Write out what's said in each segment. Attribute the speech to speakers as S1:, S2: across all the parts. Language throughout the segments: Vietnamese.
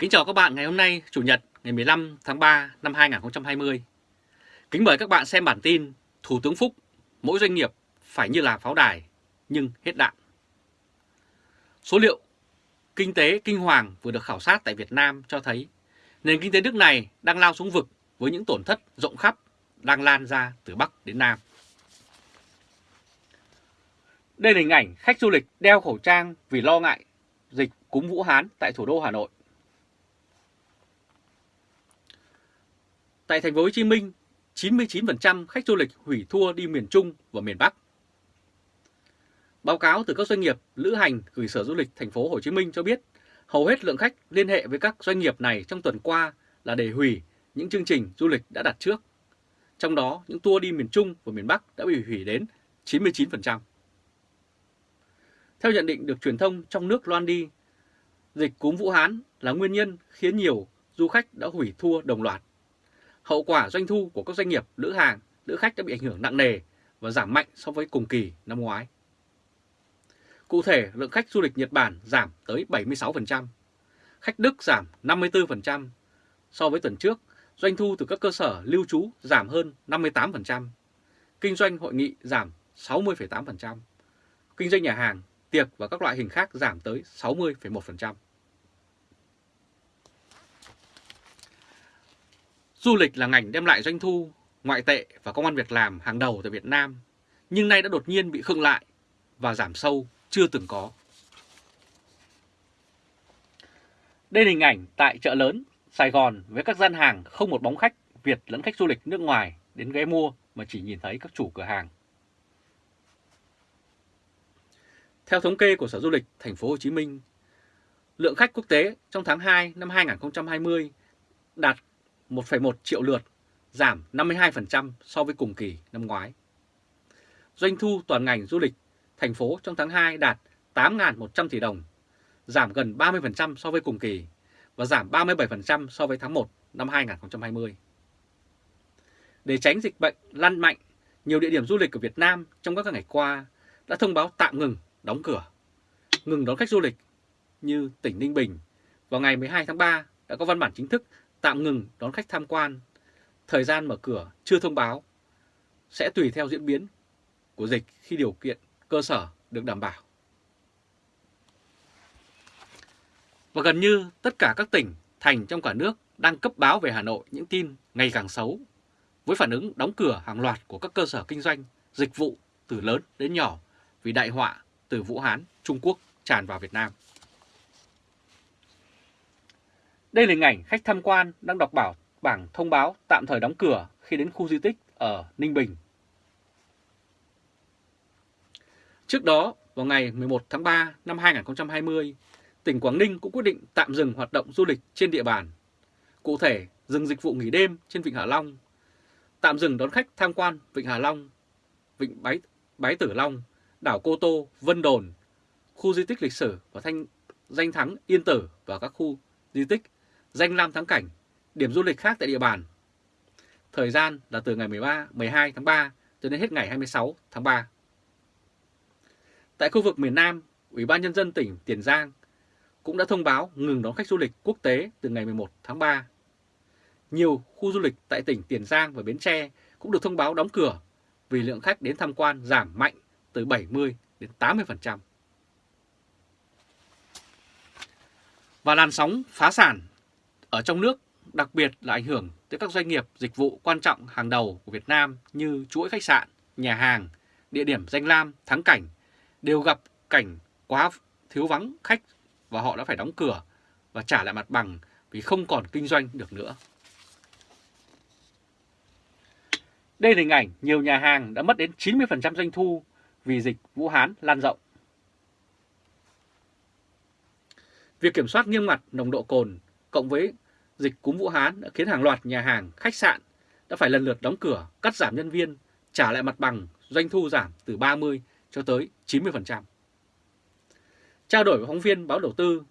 S1: Kính chào các bạn ngày hôm nay, Chủ nhật ngày 15 tháng 3 năm 2020. Kính mời các bạn xem bản tin Thủ tướng Phúc, mỗi doanh nghiệp phải như là pháo đài, nhưng hết đạn. Số liệu kinh tế kinh hoàng vừa được khảo sát tại Việt Nam cho thấy nền kinh tế nước này đang lao xuống vực với những tổn thất rộng khắp đang lan ra từ Bắc đến Nam. Đây là hình ảnh khách du lịch đeo khẩu trang vì lo ngại dịch cúm Vũ Hán tại thủ đô Hà Nội. Tại thành phố Hồ Chí Minh, 99% khách du lịch hủy tour đi miền Trung và miền Bắc. Báo cáo từ các doanh nghiệp lữ hành gửi Sở Du lịch thành phố Hồ Chí Minh cho biết, hầu hết lượng khách liên hệ với các doanh nghiệp này trong tuần qua là để hủy những chương trình du lịch đã đặt trước. Trong đó, những tour đi miền Trung và miền Bắc đã bị hủy đến 99%. Theo nhận định được truyền thông trong nước loan đi, dịch cúm Vũ Hán là nguyên nhân khiến nhiều du khách đã hủy tour đồng loạt. Hậu quả doanh thu của các doanh nghiệp lữ hàng, lữ khách đã bị ảnh hưởng nặng nề và giảm mạnh so với cùng kỳ năm ngoái. Cụ thể, lượng khách du lịch Nhật Bản giảm tới 76%, khách Đức giảm 54%. So với tuần trước, doanh thu từ các cơ sở lưu trú giảm hơn 58%, kinh doanh hội nghị giảm 60,8%, kinh doanh nhà hàng, tiệc và các loại hình khác giảm tới 60,1%. Du lịch là ngành đem lại doanh thu, ngoại tệ và công an việc làm hàng đầu tại Việt Nam, nhưng nay đã đột nhiên bị khựng lại và giảm sâu chưa từng có. Đây là hình ảnh tại chợ lớn Sài Gòn với các gian hàng không một bóng khách Việt lẫn khách du lịch nước ngoài đến ghé mua mà chỉ nhìn thấy các chủ cửa hàng. Theo thống kê của Sở Du lịch Thành phố Hồ Chí Minh, lượng khách quốc tế trong tháng 2 năm 2020 đạt 1,1 triệu lượt, giảm 52% so với cùng kỳ năm ngoái. Doanh thu toàn ngành du lịch thành phố trong tháng 2 đạt 8.100 tỷ đồng, giảm gần 30% so với cùng kỳ và giảm 37% so với tháng 1 năm 2020. Để tránh dịch bệnh lan mạnh, nhiều địa điểm du lịch của Việt Nam trong các ngày qua đã thông báo tạm ngừng, đóng cửa, ngừng đón khách du lịch như tỉnh Ninh Bình vào ngày 12 tháng 3 đã có văn bản chính thức tạm ngừng đón khách tham quan. Thời gian mở cửa chưa thông báo, sẽ tùy theo diễn biến của dịch khi điều kiện cơ sở được đảm bảo. Và gần như tất cả các tỉnh, thành trong cả nước đang cấp báo về Hà Nội những tin ngày càng xấu, với phản ứng đóng cửa hàng loạt của các cơ sở kinh doanh, dịch vụ từ lớn đến nhỏ vì đại họa từ Vũ Hán, Trung Quốc tràn vào Việt Nam. Đây là hình ảnh khách tham quan đang đọc bảo bảng thông báo tạm thời đóng cửa khi đến khu di tích ở Ninh Bình. Trước đó, vào ngày 11 tháng 3 năm 2020, tỉnh Quảng Ninh cũng quyết định tạm dừng hoạt động du lịch trên địa bàn. Cụ thể, dừng dịch vụ nghỉ đêm trên Vịnh Hạ Long, tạm dừng đón khách tham quan Vịnh Hạ Long, Vịnh Bái, Bái Tử Long, đảo Cô Tô, Vân Đồn, khu di tích lịch sử và thanh danh thắng Yên Tử và các khu di tích danh lam thắng cảnh, điểm du lịch khác tại địa bàn. Thời gian là từ ngày 13, 12 tháng 3 cho đến hết ngày 26 tháng 3. Tại khu vực miền Nam, Ủy ban Nhân dân tỉnh Tiền Giang cũng đã thông báo ngừng đón khách du lịch quốc tế từ ngày 11 tháng 3. Nhiều khu du lịch tại tỉnh Tiền Giang và Bến Tre cũng được thông báo đóng cửa vì lượng khách đến tham quan giảm mạnh từ 70 đến 80%. Và làn sóng phá sản ở trong nước, đặc biệt là ảnh hưởng tới các doanh nghiệp dịch vụ quan trọng hàng đầu của Việt Nam như chuỗi khách sạn, nhà hàng, địa điểm danh lam, thắng cảnh, đều gặp cảnh quá thiếu vắng khách và họ đã phải đóng cửa và trả lại mặt bằng vì không còn kinh doanh được nữa. Đây là hình ảnh nhiều nhà hàng đã mất đến 90% doanh thu vì dịch Vũ Hán lan rộng. Việc kiểm soát nghiêm ngặt nồng độ cồn cộng với dịch cúm Vũ Hán đã khiến hàng loạt nhà hàng, khách sạn đã phải lần lượt đóng cửa, cắt giảm nhân viên, trả lại mặt bằng, doanh thu giảm từ 30 cho tới 90%. Trao đổi với phóng viên báo đầu tư,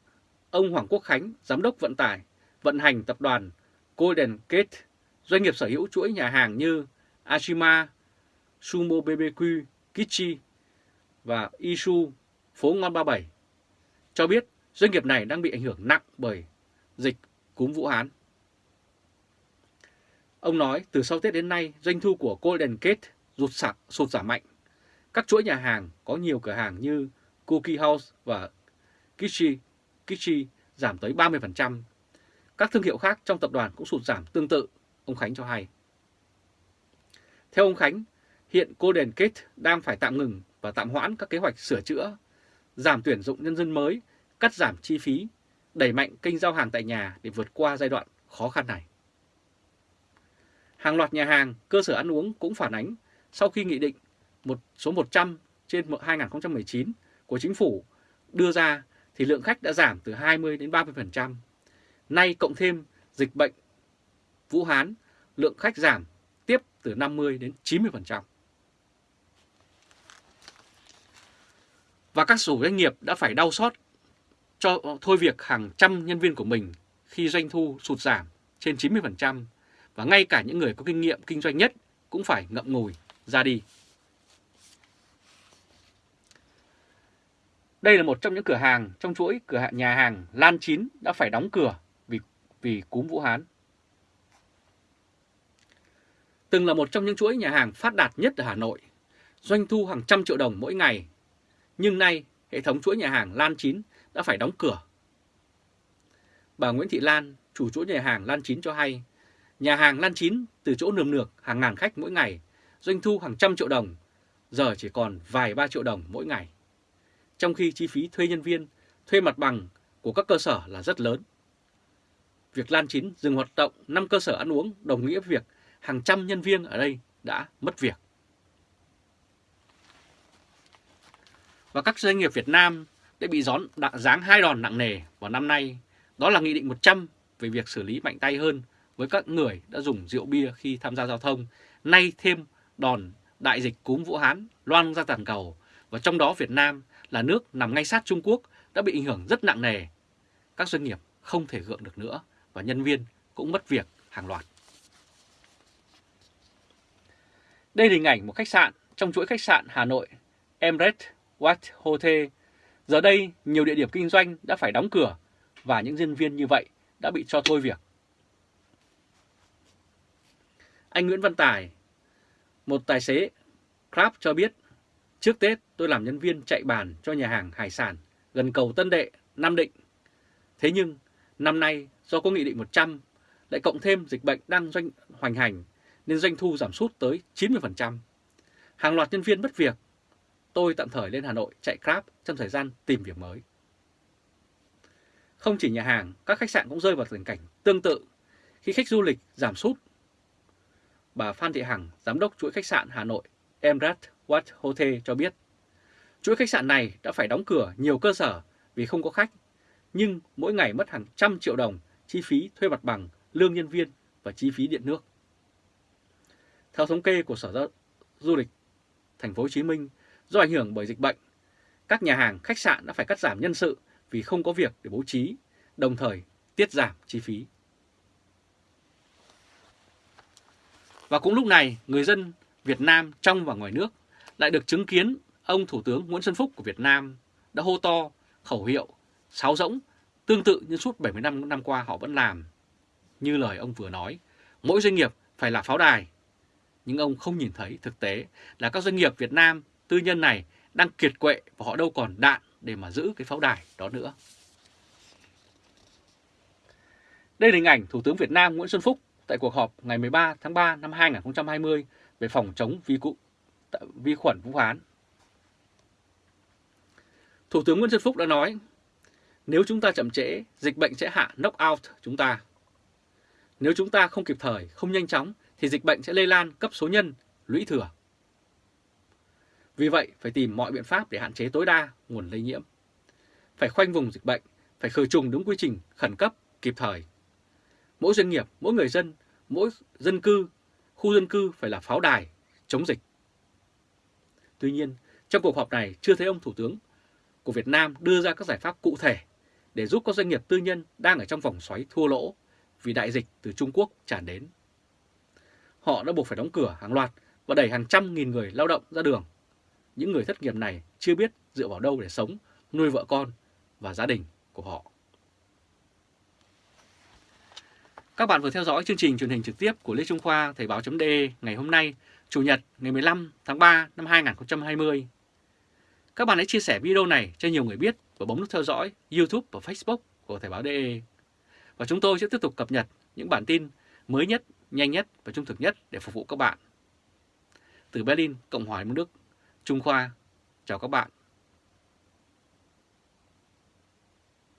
S1: ông Hoàng Quốc Khánh, giám đốc vận tải, vận hành tập đoàn Golden Gate, doanh nghiệp sở hữu chuỗi nhà hàng như Ashima, Sumo BBQ, Kichi và Isu, phố Ngon 37, cho biết doanh nghiệp này đang bị ảnh hưởng nặng bởi dịch cúm Vũ Hán. Ông nói từ sau Tết đến nay doanh thu của Golden Gate rụt sạc, sụt giảm mạnh. Các chuỗi nhà hàng có nhiều cửa hàng như Cookie House và kishi kishi giảm tới 30%. Các thương hiệu khác trong tập đoàn cũng sụt giảm tương tự, ông Khánh cho hay. Theo ông Khánh, hiện Golden Gate đang phải tạm ngừng và tạm hoãn các kế hoạch sửa chữa, giảm tuyển dụng nhân dân mới, cắt giảm chi phí, đẩy mạnh kênh giao hàng tại nhà để vượt qua giai đoạn khó khăn này. Hàng loạt nhà hàng, cơ sở ăn uống cũng phản ánh sau khi Nghị định một số 100 trên 2019 của Chính phủ đưa ra thì lượng khách đã giảm từ 20 đến 30%. Nay cộng thêm dịch bệnh Vũ Hán, lượng khách giảm tiếp từ 50 đến 90%. Và các chủ doanh nghiệp đã phải đau xót cho ờ, thôi việc hàng trăm nhân viên của mình khi doanh thu sụt giảm trên 90% và ngay cả những người có kinh nghiệm kinh doanh nhất cũng phải ngậm ngùi ra đi. Đây là một trong những cửa hàng trong chuỗi cửa hàng nhà hàng Lan Chín đã phải đóng cửa vì vì cúm Vũ Hán. Từng là một trong những chuỗi nhà hàng phát đạt nhất ở Hà Nội, doanh thu hàng trăm triệu đồng mỗi ngày. Nhưng nay, hệ thống chuỗi nhà hàng Lan Chín đã phải đóng cửa. Bà Nguyễn Thị Lan, chủ chỗ nhà hàng Lan Chín cho hay, nhà hàng Lan Chín từ chỗ nườm nượp hàng ngàn khách mỗi ngày, doanh thu hàng trăm triệu đồng, giờ chỉ còn vài ba triệu đồng mỗi ngày trong khi chi phí thuê nhân viên, thuê mặt bằng của các cơ sở là rất lớn. Việc Lan Chín dừng hoạt động 5 cơ sở ăn uống đồng nghĩa với việc hàng trăm nhân viên ở đây đã mất việc. Và các doanh nghiệp Việt Nam đã bị gión giáng hai đòn nặng nề vào năm nay, đó là Nghị định 100 về việc xử lý mạnh tay hơn với các người đã dùng rượu bia khi tham gia giao thông, nay thêm đòn đại dịch cúm Vũ Hán loan ra toàn cầu, và trong đó Việt Nam là nước nằm ngay sát Trung Quốc đã bị ảnh hưởng rất nặng nề. Các doanh nghiệp không thể gượng được nữa và nhân viên cũng mất việc hàng loạt. Đây là hình ảnh một khách sạn trong chuỗi khách sạn Hà Nội Emirates White Hotel. Giờ đây, nhiều địa điểm kinh doanh đã phải đóng cửa và những nhân viên như vậy đã bị cho thôi việc. Anh Nguyễn Văn Tài, một tài xế Grab cho biết Trước Tết tôi làm nhân viên chạy bàn cho nhà hàng hải sản gần cầu Tân Đệ, Nam Định. Thế nhưng năm nay do có Nghị định 100 lại cộng thêm dịch bệnh đang doanh hoành hành nên doanh thu giảm sút tới 90%. Hàng loạt nhân viên mất việc. Tôi tạm thời lên Hà Nội chạy Grab trong thời gian tìm việc mới. Không chỉ nhà hàng, các khách sạn cũng rơi vào tình cảnh tương tự khi khách du lịch giảm sút. Bà Phan Thị Hằng, giám đốc chuỗi khách sạn Hà Nội Emirates Wat Hotel cho biết, chuỗi khách sạn này đã phải đóng cửa nhiều cơ sở vì không có khách, nhưng mỗi ngày mất hàng trăm triệu đồng chi phí thuê mặt bằng, lương nhân viên và chi phí điện nước. Theo thống kê của Sở Du lịch Thành phố Hồ Chí Minh, do ảnh hưởng bởi dịch bệnh, các nhà hàng, khách sạn đã phải cắt giảm nhân sự vì không có việc để bố trí, đồng thời tiết giảm chi phí. Và cũng lúc này, người dân Việt Nam trong và ngoài nước lại được chứng kiến ông Thủ tướng Nguyễn Xuân Phúc của Việt Nam đã hô to khẩu hiệu sáo rỗng tương tự như suốt 75 năm qua họ vẫn làm. Như lời ông vừa nói, mỗi doanh nghiệp phải là pháo đài. Nhưng ông không nhìn thấy thực tế là các doanh nghiệp Việt Nam tư nhân này đang kiệt quệ và họ đâu còn đạn để mà giữ cái pháo đài đó nữa. Đây là hình ảnh Thủ tướng Việt Nam Nguyễn Xuân Phúc tại cuộc họp ngày 13 tháng 3 năm 2020 về phòng chống vi, cụ, vi khuẩn Vũ Hán. Thủ tướng Nguyễn Xuân Phúc đã nói, nếu chúng ta chậm trễ, dịch bệnh sẽ hạ knock out chúng ta. Nếu chúng ta không kịp thời, không nhanh chóng, thì dịch bệnh sẽ lây lan cấp số nhân, lũy thừa. Vì vậy, phải tìm mọi biện pháp để hạn chế tối đa nguồn lây nhiễm. Phải khoanh vùng dịch bệnh, phải khử trùng đúng quy trình khẩn cấp, kịp thời. Mỗi doanh nghiệp, mỗi người dân, mỗi dân cư, khu dân cư phải là pháo đài, chống dịch. Tuy nhiên, trong cuộc họp này chưa thấy ông Thủ tướng của Việt Nam đưa ra các giải pháp cụ thể để giúp các doanh nghiệp tư nhân đang ở trong vòng xoáy thua lỗ vì đại dịch từ Trung Quốc tràn đến. Họ đã buộc phải đóng cửa hàng loạt và đẩy hàng trăm nghìn người lao động ra đường. Những người thất nghiệp này chưa biết dựa vào đâu để sống, nuôi vợ con và gia đình của họ. Các bạn vừa theo dõi chương trình truyền hình trực tiếp của Lê Trung Khoa Thời báo.de ngày hôm nay, Chủ nhật ngày 15 tháng 3 năm 2020. Các bạn hãy chia sẻ video này cho nhiều người biết và bấm nút theo dõi YouTube và Facebook của Thời báo.de. Và chúng tôi sẽ tiếp tục cập nhật những bản tin mới nhất, nhanh nhất và trung thực nhất để phục vụ các bạn. Từ Berlin, Cộng hòa Liên Đức, Trung Khoa, chào các bạn.